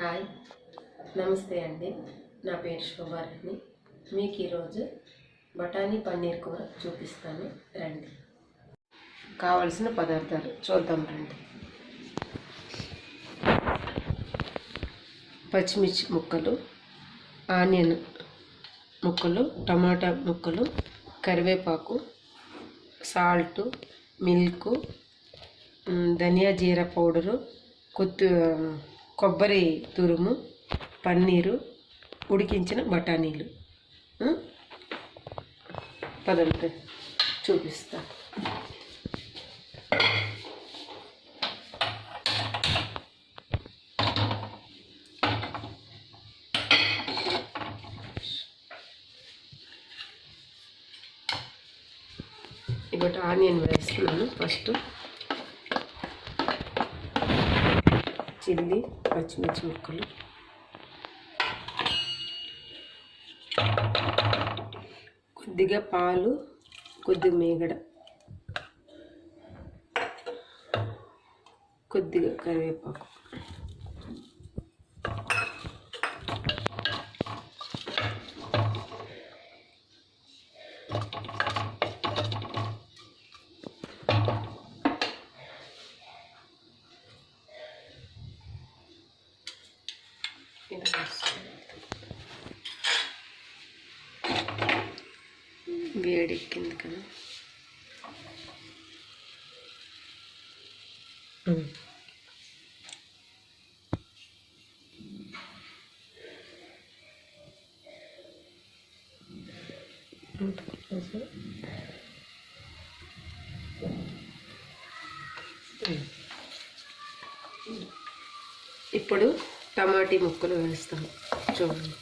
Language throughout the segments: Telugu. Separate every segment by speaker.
Speaker 1: హాయ్. నమస్తే అండి. నా పేరు శోభారాణి. మీకు ఈరోజు బఠానీ పన్నీర్ కూర చూపిస్తాను. రండి. కావలసిన పదార్థాలు చూద్దాం రండి. పచ్చిమిర్చి ముక్కలు ఆనియన్ ముక్కలు టమాటా ముక్కలు కరివేపాకు సాల్ట్ మిల్క్ ధనియా జీరా పౌడరు కొత్తి కొబ్బరి తురుము పన్నీరు ఉడికించిన బఠానీలు. మ్? పదండి చూపిస్తా. ఇప్పుడు ఆనియన్ వేస్తున్నాను ఫస్ట్. చిల్లి పచ్చిమిర్చి ముక్కలు. కొద్దిగా పాలు కొద్దిగా మేగడ. కొద్దిగా కరివేపాకు. ఇలా వేసుకోవాలి. వేడెక్కింది కదా ఇప్పుడు టమాటీ ముక్కలు వేస్తాము చూడండి.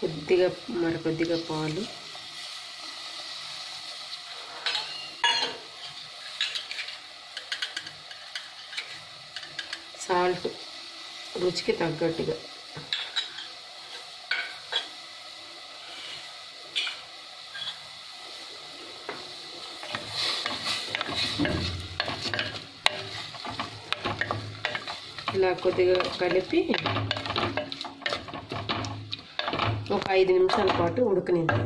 Speaker 1: కొద్దిగా మరి కొద్దిగా పాలు. సాల్ట్. రుచికి తగ్గట్టుగా. ఇలా కొద్దిగా కలిపి ఒక ఐదు నిమిషాల పాటు ఉడకనిద్దాం.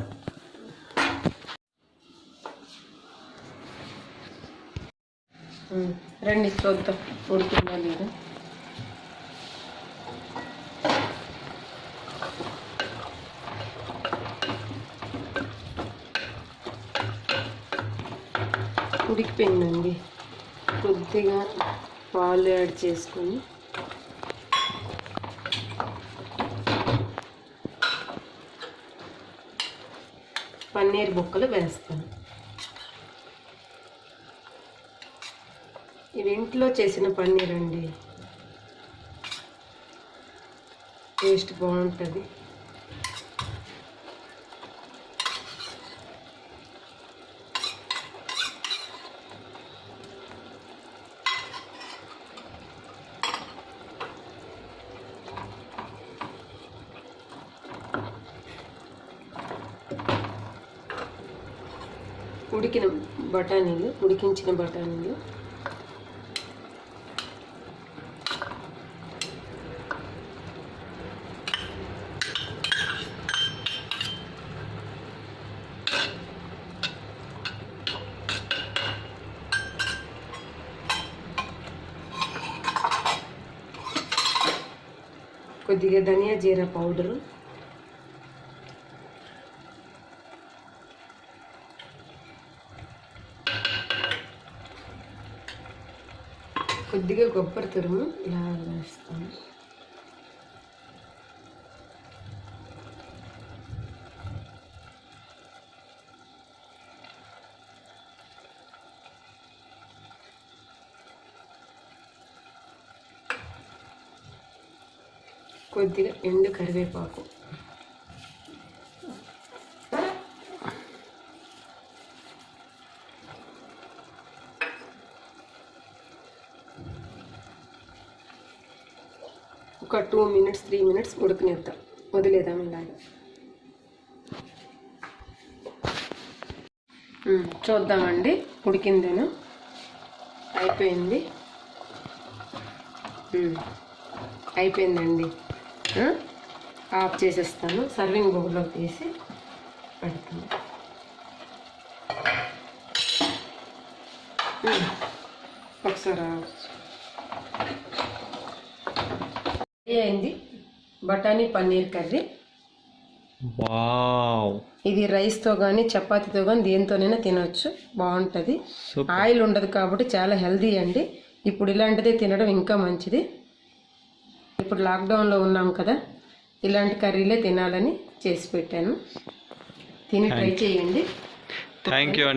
Speaker 1: రండి చూద్దాం ఉడుకుందా లేదా. ఉడికిపోయిందండి. కొద్దిగా పాలు యాడ్ చేసుకొని. పన్నీర్ బొక్కలు వేస్తాను. ఇవి ఇంట్లో చేసిన పన్నీర్ అండి టేస్ట్ బాగుంటుంది. ఉడికిన బఠానీలు ఉడికించిన బఠానీలు. కొద్దిగా ధనియా జీరా పౌడరు. కొద్దిగా కొబ్బరి తురుము ఇలా వేస్తాను. కొద్దిగా ఎండు కరివేపాకు. ఒక టూ మినిట్స్ త్రీ మినిట్స్ ఉడకనిద్దాం. వదిలేదాం ఇలాగా. చూద్దామండి. ఉడికిందేను? అయిపోయింది. అయిపోయిందండి. ఆఫ్ చేసేస్తాను. సర్వింగ్ బౌల్లో తీసి పెడతాను ఒకసారి ఆఫ్ చేయి. రెడీ అయింది? బఠానీ పన్నీర్ కర్రీ. ఇది రైస్తో కానీ చపాతీతో కానీ దేనితోనైనా తినొచ్చు. బాగుంటుంది. ఆయిల్ ఉండదు కాబట్టి చాలా హెల్దీ అండి. ఇప్పుడు ఇలాంటిదే తినడం ఇంకా మంచిది. ఇప్పుడు లాక్డౌన్లో ఉన్నాం కదా ఇలాంటి కర్రీలే తినాలని చేసి పెట్టాను. తిని ట్రై చేయండి.
Speaker 2: థ్యాంక్ యూ అండి.